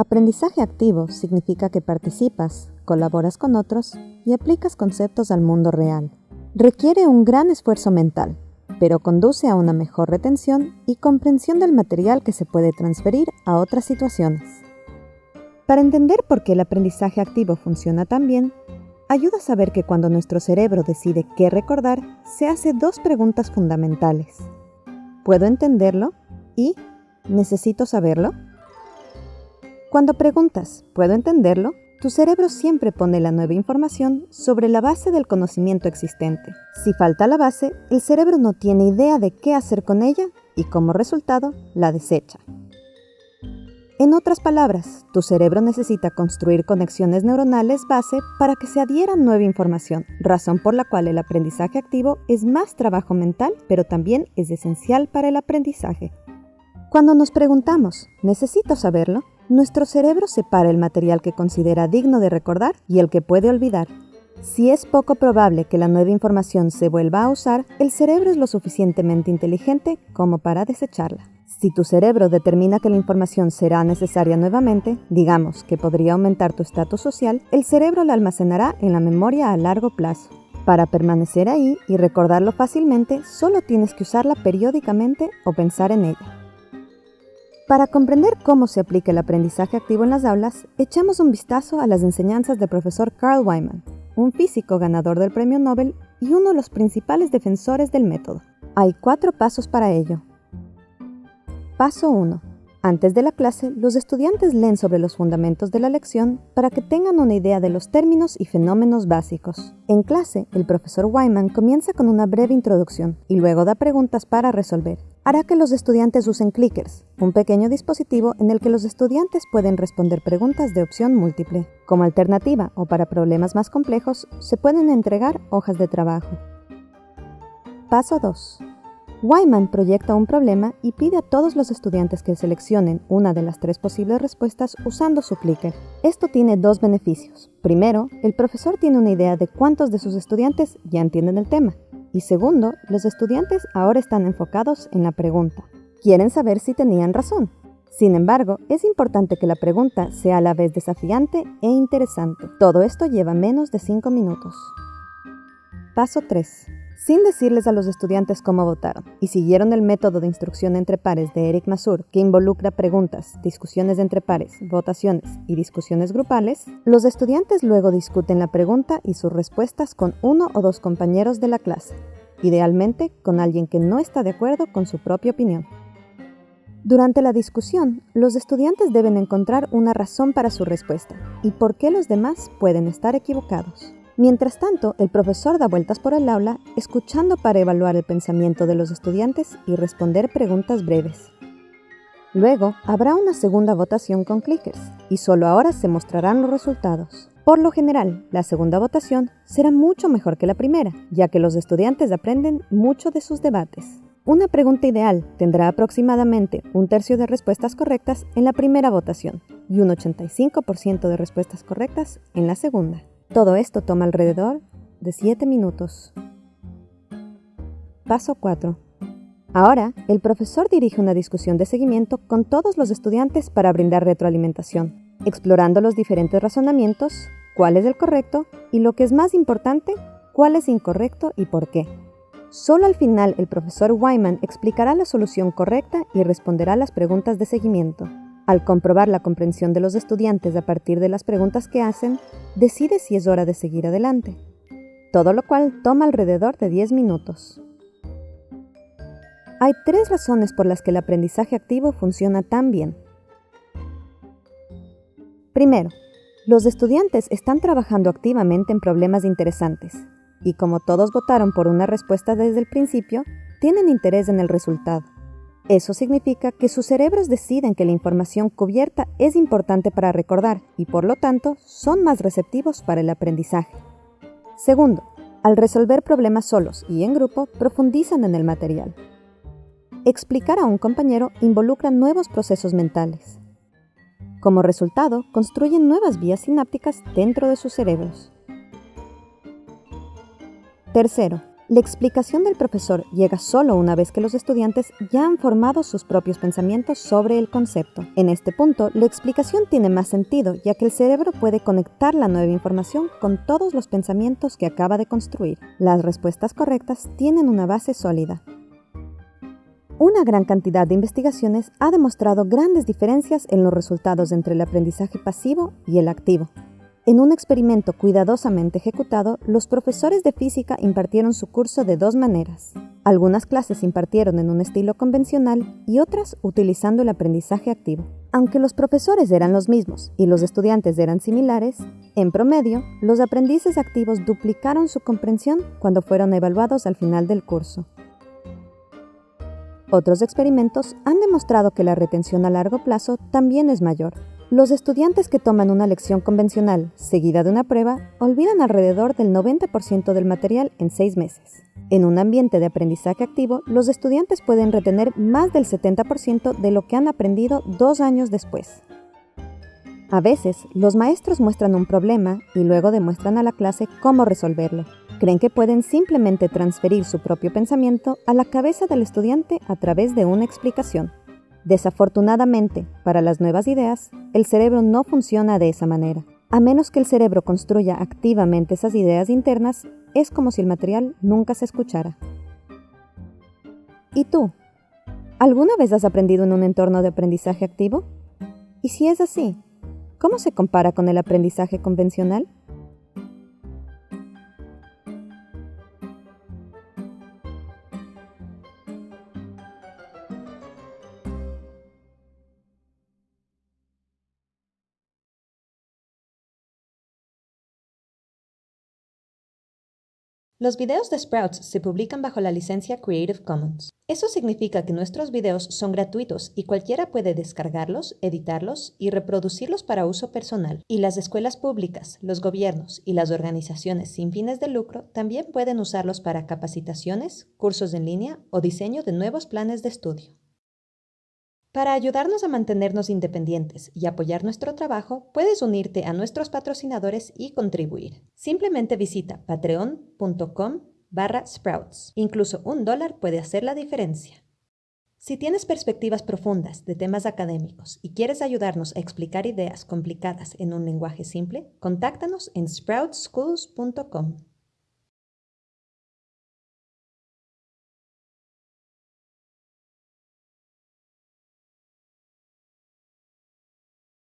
Aprendizaje activo significa que participas, colaboras con otros y aplicas conceptos al mundo real. Requiere un gran esfuerzo mental, pero conduce a una mejor retención y comprensión del material que se puede transferir a otras situaciones. Para entender por qué el aprendizaje activo funciona tan bien, ayuda a saber que cuando nuestro cerebro decide qué recordar, se hace dos preguntas fundamentales. ¿Puedo entenderlo? ¿Y necesito saberlo? Cuando preguntas, ¿puedo entenderlo? Tu cerebro siempre pone la nueva información sobre la base del conocimiento existente. Si falta la base, el cerebro no tiene idea de qué hacer con ella y como resultado la desecha. En otras palabras, tu cerebro necesita construir conexiones neuronales base para que se adhiera nueva información, razón por la cual el aprendizaje activo es más trabajo mental, pero también es esencial para el aprendizaje. Cuando nos preguntamos, ¿necesito saberlo? Nuestro cerebro separa el material que considera digno de recordar y el que puede olvidar. Si es poco probable que la nueva información se vuelva a usar, el cerebro es lo suficientemente inteligente como para desecharla. Si tu cerebro determina que la información será necesaria nuevamente, digamos que podría aumentar tu estatus social, el cerebro la almacenará en la memoria a largo plazo. Para permanecer ahí y recordarlo fácilmente, solo tienes que usarla periódicamente o pensar en ella. Para comprender cómo se aplica el aprendizaje activo en las aulas, echamos un vistazo a las enseñanzas del profesor Carl Wyman, un físico ganador del premio Nobel y uno de los principales defensores del método. Hay cuatro pasos para ello. Paso 1. Antes de la clase, los estudiantes leen sobre los fundamentos de la lección para que tengan una idea de los términos y fenómenos básicos. En clase, el profesor Wyman comienza con una breve introducción y luego da preguntas para resolver hará que los estudiantes usen clickers, un pequeño dispositivo en el que los estudiantes pueden responder preguntas de opción múltiple. Como alternativa o para problemas más complejos, se pueden entregar hojas de trabajo. Paso 2. Wyman proyecta un problema y pide a todos los estudiantes que seleccionen una de las tres posibles respuestas usando su clicker. Esto tiene dos beneficios. Primero, el profesor tiene una idea de cuántos de sus estudiantes ya entienden el tema. Y segundo, los estudiantes ahora están enfocados en la pregunta. Quieren saber si tenían razón. Sin embargo, es importante que la pregunta sea a la vez desafiante e interesante. Todo esto lleva menos de 5 minutos. Paso 3 sin decirles a los estudiantes cómo votaron, y siguieron el método de instrucción entre pares de Eric Masur, que involucra preguntas, discusiones entre pares, votaciones y discusiones grupales, los estudiantes luego discuten la pregunta y sus respuestas con uno o dos compañeros de la clase, idealmente con alguien que no está de acuerdo con su propia opinión. Durante la discusión, los estudiantes deben encontrar una razón para su respuesta y por qué los demás pueden estar equivocados. Mientras tanto, el profesor da vueltas por el aula, escuchando para evaluar el pensamiento de los estudiantes y responder preguntas breves. Luego, habrá una segunda votación con clickers, y solo ahora se mostrarán los resultados. Por lo general, la segunda votación será mucho mejor que la primera, ya que los estudiantes aprenden mucho de sus debates. Una pregunta ideal tendrá aproximadamente un tercio de respuestas correctas en la primera votación y un 85% de respuestas correctas en la segunda. Todo esto toma alrededor de 7 minutos. Paso 4. Ahora, el profesor dirige una discusión de seguimiento con todos los estudiantes para brindar retroalimentación, explorando los diferentes razonamientos, cuál es el correcto y lo que es más importante, cuál es incorrecto y por qué. Solo al final el profesor Wyman explicará la solución correcta y responderá las preguntas de seguimiento. Al comprobar la comprensión de los estudiantes a partir de las preguntas que hacen, decide si es hora de seguir adelante, todo lo cual toma alrededor de 10 minutos. Hay tres razones por las que el aprendizaje activo funciona tan bien. Primero, los estudiantes están trabajando activamente en problemas interesantes, y como todos votaron por una respuesta desde el principio, tienen interés en el resultado. Eso significa que sus cerebros deciden que la información cubierta es importante para recordar y por lo tanto son más receptivos para el aprendizaje. Segundo, al resolver problemas solos y en grupo, profundizan en el material. Explicar a un compañero involucra nuevos procesos mentales. Como resultado, construyen nuevas vías sinápticas dentro de sus cerebros. Tercero, La explicación del profesor llega solo una vez que los estudiantes ya han formado sus propios pensamientos sobre el concepto. En este punto, la explicación tiene más sentido, ya que el cerebro puede conectar la nueva información con todos los pensamientos que acaba de construir. Las respuestas correctas tienen una base sólida. Una gran cantidad de investigaciones ha demostrado grandes diferencias en los resultados entre el aprendizaje pasivo y el activo. En un experimento cuidadosamente ejecutado, los profesores de física impartieron su curso de dos maneras. Algunas clases se impartieron en un estilo convencional y otras utilizando el aprendizaje activo. Aunque los profesores eran los mismos y los estudiantes eran similares, en promedio, los aprendices activos duplicaron su comprensión cuando fueron evaluados al final del curso. Otros experimentos han demostrado que la retención a largo plazo también es mayor, los estudiantes que toman una lección convencional seguida de una prueba olvidan alrededor del 90% del material en seis meses. En un ambiente de aprendizaje activo, los estudiantes pueden retener más del 70% de lo que han aprendido dos años después. A veces, los maestros muestran un problema y luego demuestran a la clase cómo resolverlo. Creen que pueden simplemente transferir su propio pensamiento a la cabeza del estudiante a través de una explicación. Desafortunadamente, para las nuevas ideas, el cerebro no funciona de esa manera. A menos que el cerebro construya activamente esas ideas internas, es como si el material nunca se escuchara. ¿Y tú? ¿Alguna vez has aprendido en un entorno de aprendizaje activo? Y si es así, ¿cómo se compara con el aprendizaje convencional? Los videos de Sprouts se publican bajo la licencia Creative Commons. Eso significa que nuestros videos son gratuitos y cualquiera puede descargarlos, editarlos y reproducirlos para uso personal. Y las escuelas públicas, los gobiernos y las organizaciones sin fines de lucro también pueden usarlos para capacitaciones, cursos en línea o diseño de nuevos planes de estudio. Para ayudarnos a mantenernos independientes y apoyar nuestro trabajo, puedes unirte a nuestros patrocinadores y contribuir. Simplemente visita patreon.com barra sprouts. Incluso un dólar puede hacer la diferencia. Si tienes perspectivas profundas de temas académicos y quieres ayudarnos a explicar ideas complicadas en un lenguaje simple, contáctanos en sproutschools.com.